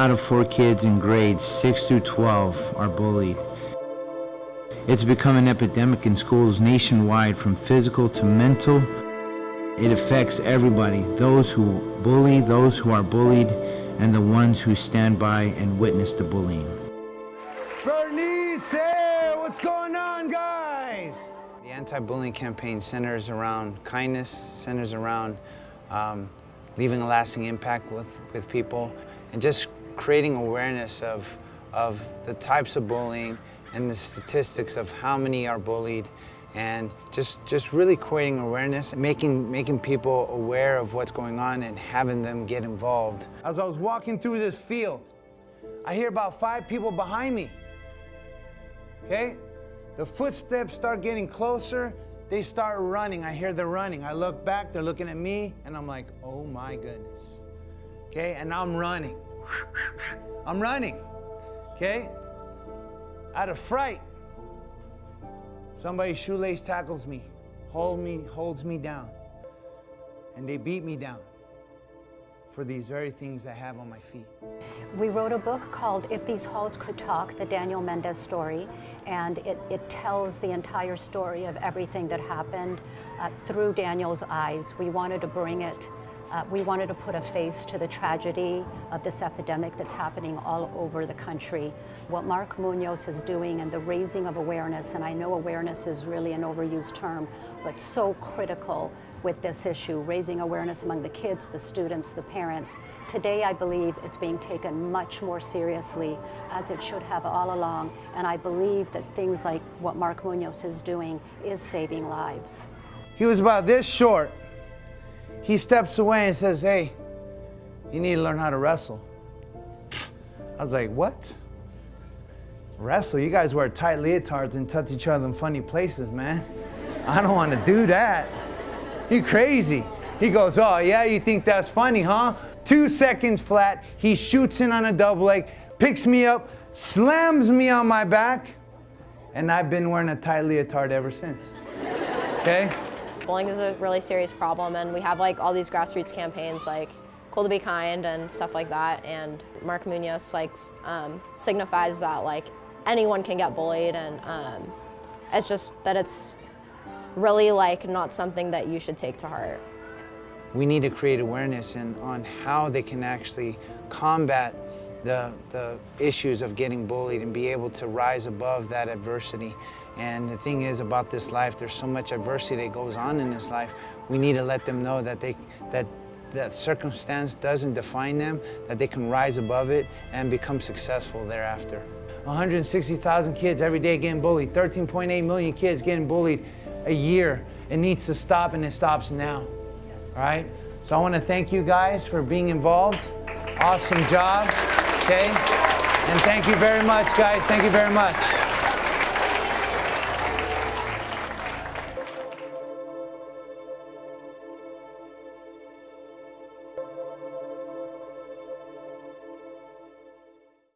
out of four kids in grades 6 through 12 are bullied. It's become an epidemic in schools nationwide from physical to mental. It affects everybody, those who bully, those who are bullied, and the ones who stand by and witness the bullying. Bernice, what's going on, guys? The anti-bullying campaign centers around kindness, centers around um, leaving a lasting impact with, with people, and just creating awareness of, of the types of bullying and the statistics of how many are bullied and just, just really creating awareness, making, making people aware of what's going on and having them get involved. As I was walking through this field, I hear about five people behind me. Okay? The footsteps start getting closer. They start running. I hear they're running. I look back, they're looking at me, and I'm like, oh my goodness. Okay? And I'm running. I'm running. Okay? Out of fright, somebody shoelace tackles me, hold me, holds me down, and they beat me down for these very things I have on my feet. We wrote a book called If These Halls Could Talk, the Daniel Mendez story, and it, it tells the entire story of everything that happened uh, through Daniel's eyes. We wanted to bring it uh, we wanted to put a face to the tragedy of this epidemic that's happening all over the country. What Mark Munoz is doing and the raising of awareness, and I know awareness is really an overused term, but so critical with this issue, raising awareness among the kids, the students, the parents. Today, I believe it's being taken much more seriously, as it should have all along, and I believe that things like what Mark Munoz is doing is saving lives. He was about this short. He steps away and says, hey, you need to learn how to wrestle. I was like, what? Wrestle? You guys wear tight leotards and touch each other in funny places, man. I don't want to do that. You crazy. He goes, oh yeah, you think that's funny, huh? Two seconds flat, he shoots in on a double leg, picks me up, slams me on my back, and I've been wearing a tight leotard ever since, okay? Bullying is a really serious problem and we have like all these grassroots campaigns like Cool to Be Kind and stuff like that and Mark Munoz like um, signifies that like anyone can get bullied and um, it's just that it's really like not something that you should take to heart. We need to create awareness and on how they can actually combat the, the issues of getting bullied and be able to rise above that adversity. And the thing is about this life, there's so much adversity that goes on in this life. We need to let them know that they, that that circumstance doesn't define them, that they can rise above it and become successful thereafter. 160,000 kids every day getting bullied, 13.8 million kids getting bullied a year. It needs to stop and it stops now. All right? So I want to thank you guys for being involved. Awesome job. Okay? And thank you very much, guys. Thank you very much.